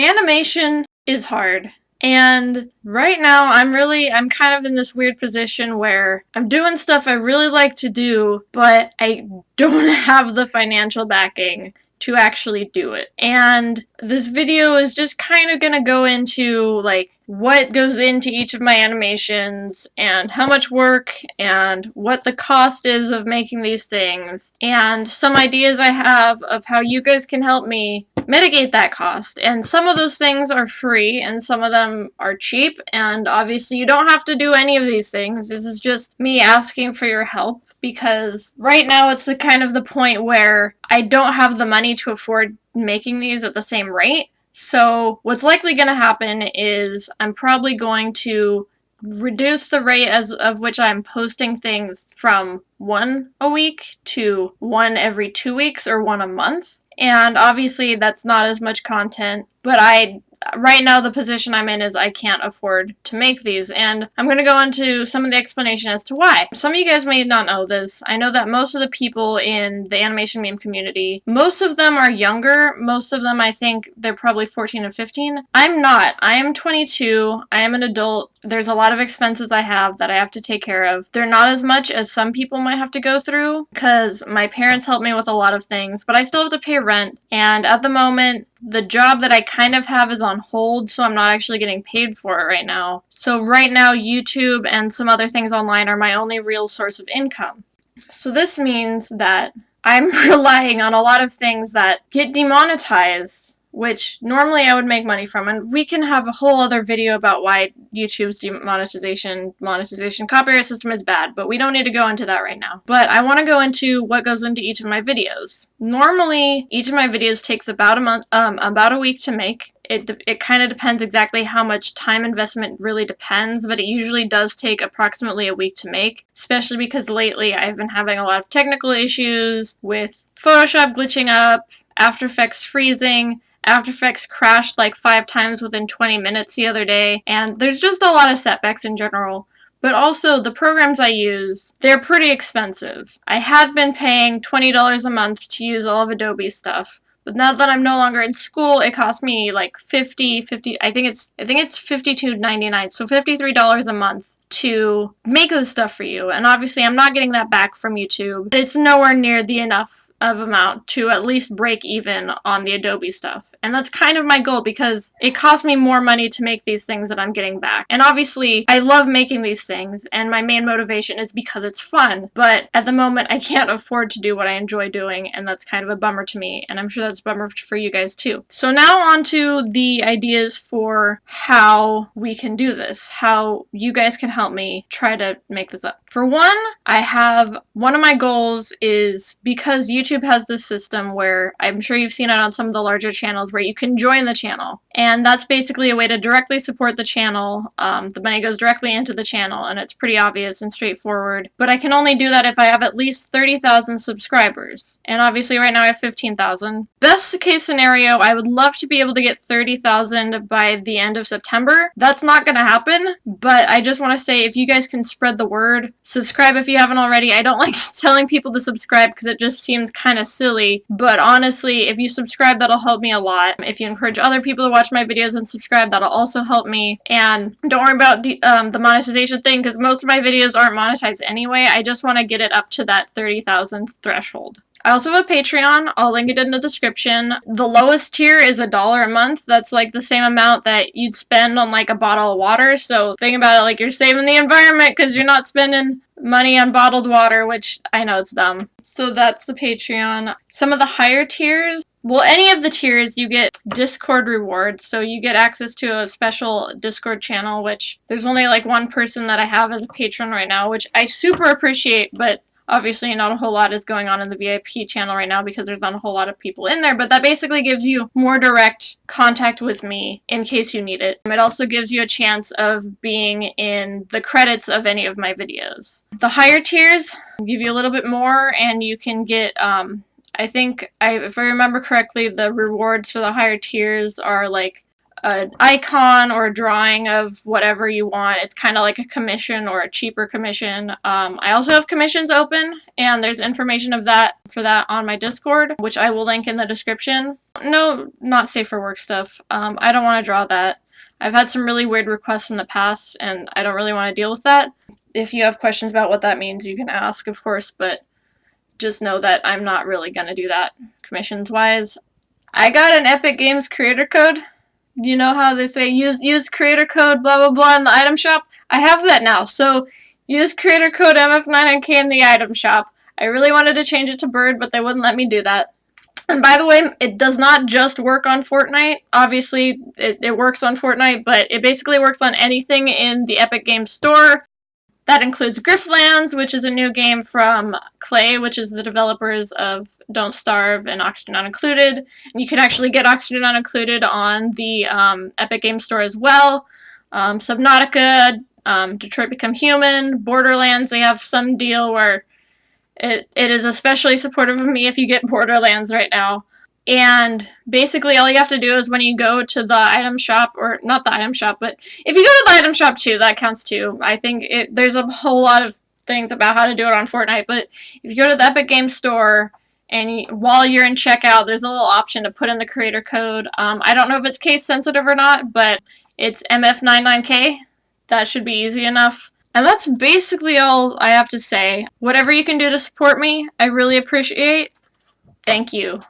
Animation is hard. And right now, I'm really, I'm kind of in this weird position where I'm doing stuff I really like to do, but I don't have the financial backing to actually do it. And this video is just kind of going to go into like what goes into each of my animations and how much work and what the cost is of making these things and some ideas I have of how you guys can help me mitigate that cost. And some of those things are free and some of them are cheap and obviously you don't have to do any of these things. This is just me asking for your help because right now it's the kind of the point where I don't have the money to afford making these at the same rate. So what's likely going to happen is I'm probably going to reduce the rate as of which I'm posting things from one a week to one every two weeks or one a month. And obviously that's not as much content, but I right now the position I'm in is I can't afford to make these and I'm going to go into some of the explanation as to why. Some of you guys may not know this. I know that most of the people in the animation meme community, most of them are younger. Most of them I think they're probably 14 or 15. I'm not. I am 22. I am an adult. There's a lot of expenses I have that I have to take care of. They're not as much as some people might have to go through because my parents help me with a lot of things, but I still have to pay rent and at the moment the job that I kind of have is on hold, so I'm not actually getting paid for it right now. So right now, YouTube and some other things online are my only real source of income. So this means that I'm relying on a lot of things that get demonetized which normally I would make money from. And we can have a whole other video about why YouTube's demonetization, monetization, copyright system is bad, but we don't need to go into that right now. But I want to go into what goes into each of my videos. Normally, each of my videos takes about a month, um, about a week to make. It, it kind of depends exactly how much time investment really depends, but it usually does take approximately a week to make, especially because lately I've been having a lot of technical issues with Photoshop glitching up, After Effects freezing, after Effects crashed like five times within 20 minutes the other day, and there's just a lot of setbacks in general. But also, the programs I use, they're pretty expensive. I had been paying $20 a month to use all of Adobe stuff, but now that I'm no longer in school, it costs me like 50, 50, I think it's, I think it's $52.99, so $53 a month to make this stuff for you. And obviously I'm not getting that back from YouTube, but it's nowhere near the enough of amount to at least break even on the Adobe stuff. And that's kind of my goal because it costs me more money to make these things that I'm getting back. And obviously, I love making these things and my main motivation is because it's fun. But at the moment, I can't afford to do what I enjoy doing and that's kind of a bummer to me. And I'm sure that's a bummer for you guys too. So now on to the ideas for how we can do this, how you guys can help me try to make this up. For one, I have one of my goals is because YouTube YouTube has this system where I'm sure you've seen it on some of the larger channels where you can join the channel. And that's basically a way to directly support the channel. Um, the money goes directly into the channel and it's pretty obvious and straightforward. But I can only do that if I have at least 30,000 subscribers. And obviously right now I have 15,000. Best case scenario, I would love to be able to get 30,000 by the end of September. That's not going to happen, but I just want to say if you guys can spread the word, subscribe if you haven't already. I don't like telling people to subscribe because it just seems kind of silly, but honestly, if you subscribe, that'll help me a lot. If you encourage other people to watch my videos and subscribe, that'll also help me. And don't worry about the, um, the monetization thing, because most of my videos aren't monetized anyway. I just want to get it up to that 30,000 threshold. I also have a Patreon. I'll link it in the description. The lowest tier is a dollar a month. That's like the same amount that you'd spend on like a bottle of water. So think about it like you're saving the environment because you're not spending money on bottled water, which I know it's dumb. So that's the Patreon. Some of the higher tiers, well, any of the tiers, you get Discord rewards. So you get access to a special Discord channel, which there's only like one person that I have as a patron right now, which I super appreciate, but Obviously, not a whole lot is going on in the VIP channel right now because there's not a whole lot of people in there, but that basically gives you more direct contact with me in case you need it. It also gives you a chance of being in the credits of any of my videos. The higher tiers give you a little bit more and you can get um, I think, I, if I remember correctly, the rewards for the higher tiers are like an icon or a drawing of whatever you want. It's kind of like a commission or a cheaper commission. Um, I also have commissions open, and there's information of that for that on my Discord, which I will link in the description. No, not safe for work stuff. Um, I don't want to draw that. I've had some really weird requests in the past, and I don't really want to deal with that. If you have questions about what that means, you can ask, of course, but just know that I'm not really going to do that commissions-wise. I got an Epic Games creator code. You know how they say use use creator code blah blah blah in the item shop? I have that now. So use creator code MF9NK in the item shop. I really wanted to change it to Bird, but they wouldn't let me do that. And by the way, it does not just work on Fortnite. Obviously, it, it works on Fortnite, but it basically works on anything in the Epic Games Store. That includes Griftlands, which is a new game from Klei, which is the developers of Don't Starve and Oxygen Not Included. And you can actually get Oxygen Not Included on the um, Epic Game Store as well. Um, Subnautica, um, Detroit Become Human, Borderlands, they have some deal where it, it is especially supportive of me if you get Borderlands right now. And basically all you have to do is when you go to the item shop, or not the item shop, but if you go to the item shop too, that counts too. I think it, there's a whole lot of things about how to do it on Fortnite, but if you go to the Epic Games Store, and while you're in checkout, there's a little option to put in the creator code. Um, I don't know if it's case sensitive or not, but it's MF99K. That should be easy enough. And that's basically all I have to say. Whatever you can do to support me, I really appreciate. Thank you.